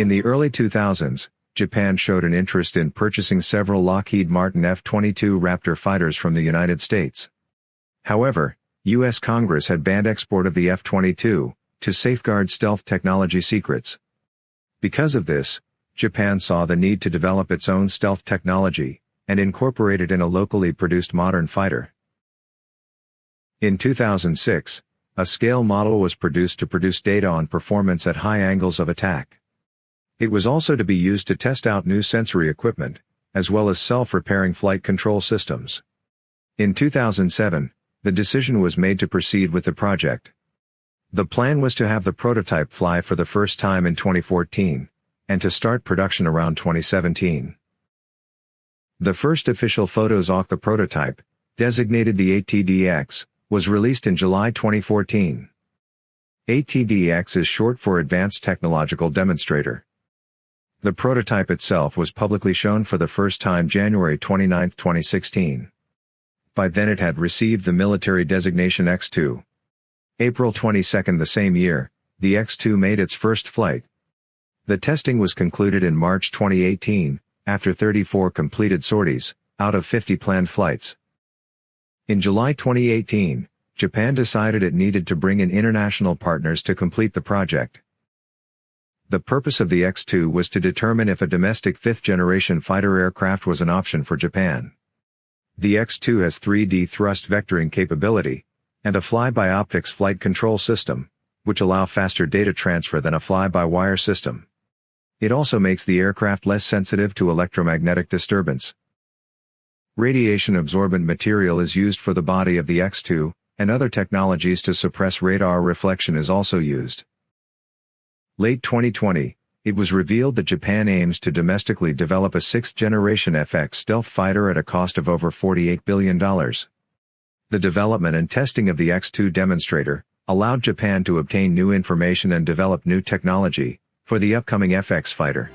In the early 2000s, Japan showed an interest in purchasing several Lockheed Martin F-22 Raptor fighters from the United States. However, U.S. Congress had banned export of the F-22, to safeguard stealth technology secrets. Because of this, Japan saw the need to develop its own stealth technology, and incorporate it in a locally produced modern fighter. In 2006, a scale model was produced to produce data on performance at high angles of attack. It was also to be used to test out new sensory equipment, as well as self-repairing flight control systems. In 2007, the decision was made to proceed with the project. The plan was to have the prototype fly for the first time in 2014, and to start production around 2017. The first official photos of the prototype, designated the ATDX, was released in July 2014. ATDX is short for Advanced Technological Demonstrator. The prototype itself was publicly shown for the first time January 29, 2016. By then it had received the military designation X2. April 22 the same year, the X2 made its first flight. The testing was concluded in March 2018, after 34 completed sorties, out of 50 planned flights. In July 2018, Japan decided it needed to bring in international partners to complete the project. The purpose of the X-2 was to determine if a domestic fifth-generation fighter aircraft was an option for Japan. The X-2 has 3D thrust vectoring capability, and a fly-by-optics flight control system, which allow faster data transfer than a fly-by-wire system. It also makes the aircraft less sensitive to electromagnetic disturbance, Radiation-absorbent material is used for the body of the X-2, and other technologies to suppress radar reflection is also used. Late 2020, it was revealed that Japan aims to domestically develop a sixth-generation FX stealth fighter at a cost of over $48 billion. The development and testing of the X-2 demonstrator allowed Japan to obtain new information and develop new technology for the upcoming FX fighter.